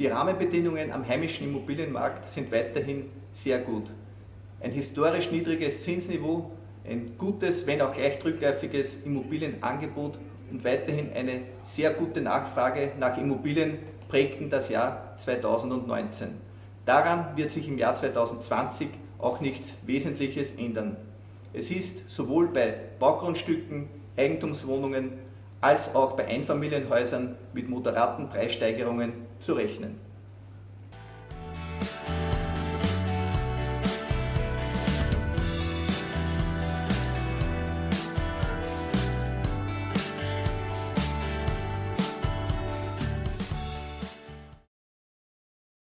Die Rahmenbedingungen am heimischen Immobilienmarkt sind weiterhin sehr gut. Ein historisch niedriges Zinsniveau, ein gutes, wenn auch leicht rückläufiges Immobilienangebot und weiterhin eine sehr gute Nachfrage nach Immobilien prägten das Jahr 2019. Daran wird sich im Jahr 2020 auch nichts Wesentliches ändern. Es ist sowohl bei Baugrundstücken, Eigentumswohnungen als auch bei Einfamilienhäusern mit moderaten Preissteigerungen zu rechnen.